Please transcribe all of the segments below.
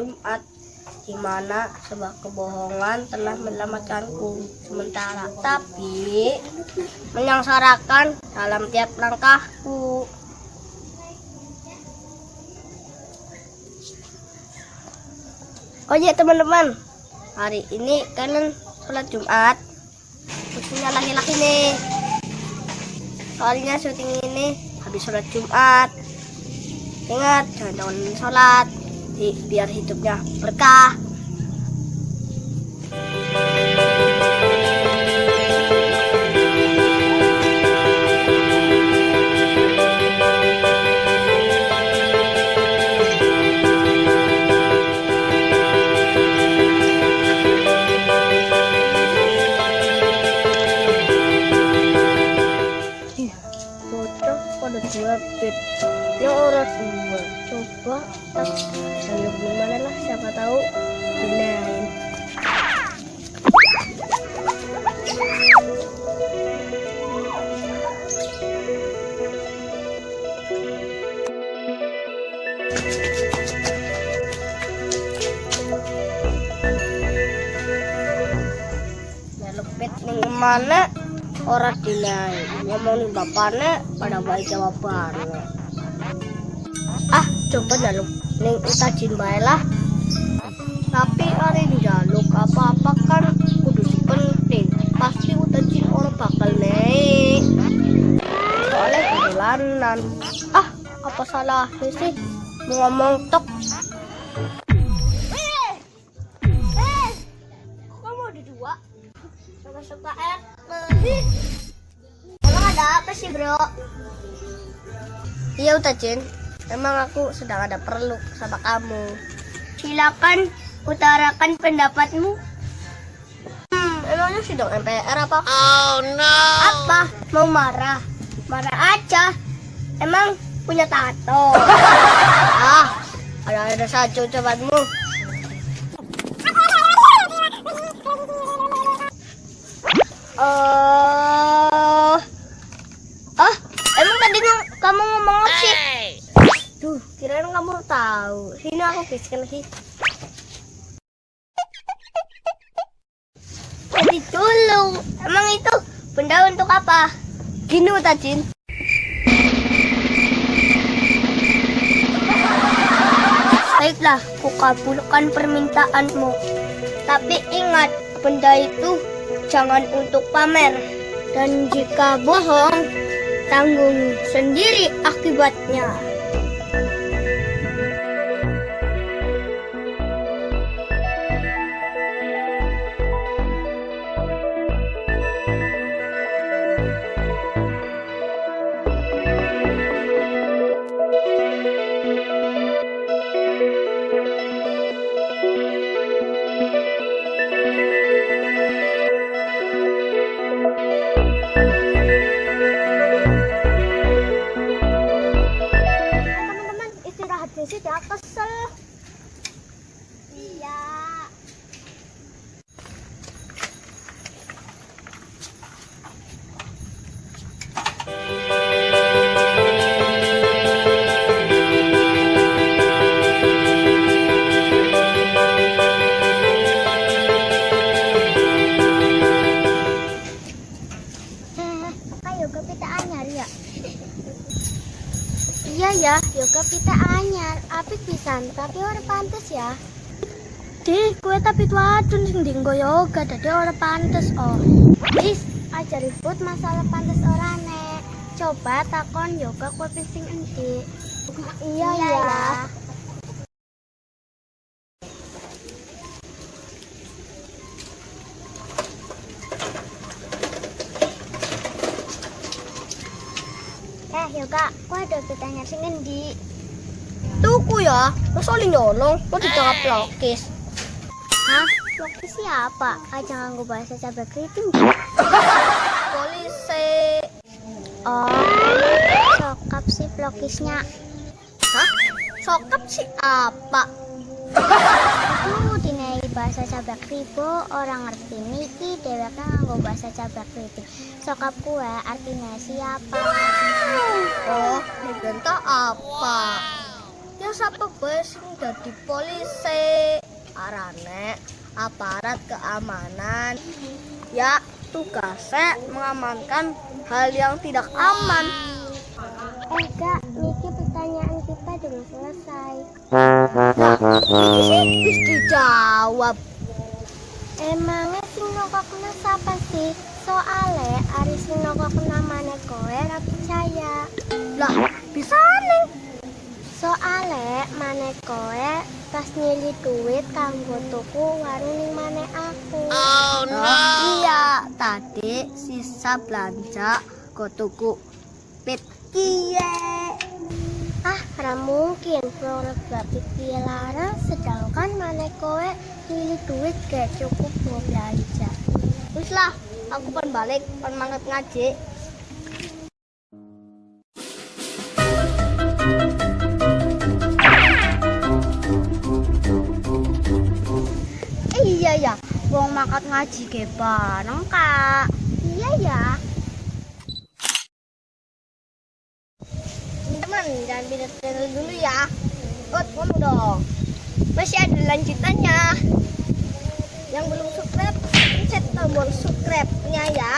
Jumat di mana sebuah kebohongan telah menyelamatkanku sementara. Tapi menyengsarakan dalam tiap langkahku. Oh iya teman-teman. Hari ini kalian sholat Jumat. Khususnya laki-laki nih. Soalnya syuting ini habis sholat Jumat. Ingat, jangan jangan sholat, biar hidupnya berkah. Yang orang dua coba sayur gimana lah siapa tahu Nyelupit ning mana orang dinain ngomongin bapaknya pada baik jawabannya ah coba jaluk. Ning utajin lah tapi hari jaluk apa-apa kan kudu penting pasti utajin orang bakal naik. Soalnya perjalanan ah apa salahnya sih? Ngomong tok Sih bro? Iya Utajin, emang aku sedang ada perlu sama kamu. Silakan utarakan pendapatmu. Hmm, emangnya sidang MPR apa? Oh no. Apa? Mau marah? Marah aja. Emang punya tato. ah, ada-ada saja ucapanmu. Eh, ah, emang tadi ng- kamu ngomong apa sih? Duh, kirain kamu tahu. Sini aku bisikin lagi. Tadi dulu. Emang itu benda untuk apa? Gini Utajin. Baiklah, kukabulkan permintaanmu. Tapi ingat, benda itu jangan untuk pamer. Dan jika bohong, tanggung sendiri akibatnya. Iya ya, yoga pita anyar. Apik pisan, tapi ora pantes ya. Di, kue tapi wadon sing dinggo yoga, dadi ora pantes oh. Wis, aja ribut masalah pantes ora nek. Coba takon yoga kue sing endi. Iya ya. Yo kak, kok ada pitanya sing endi? Tuku ya, masa oli nyolong, kok ditangkap pelokis. Hah? Lokis siapa? Aja nganggo bahasa cabai keriting. Polisi. Oh, sokap si pelokisnya. Hah? Sokap si apa? Bahasa cabai kribo orang ngerti niki dheweke nganggo bahasa cabai kriting. Sokap kue artinya siapa? Oh, digenta apa? Ya siapa bos sing dadi polisi? Arane aparat keamanan. Ya, tugasnya mengamankan hal yang tidak aman. Kak, niki pertanyaan kita belum selesai. Ini sih bis dijawab. Emangnya sing nokokna siapa sih? Soale ari sing nokokna maneh kowe ra percaya. Lah, bisa nih. Soale maneh kowe pas nyili duit kanggo tuku warung ning maneh aku. Oh Iya, tadi sisa belanja go tuku pit kie. Ah, ra mungkin produk piye lara sedangkan maneh kowe duit gak cukup buat belanja. Wis lah, aku pan balik, pan manget ngaji. Iya ya, wong makat ngaji ke bareng kak. Iya ya. Teman, jangan pindah channel dulu ya. Ut, ngomong dong. Masih ada lanjutannya. Yang belum subscribe, pencet tombol subscribe-nya ya.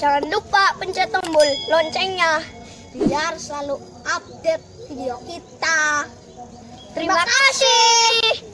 Jangan lupa pencet tombol loncengnya biar selalu update video kita. Terima kasih.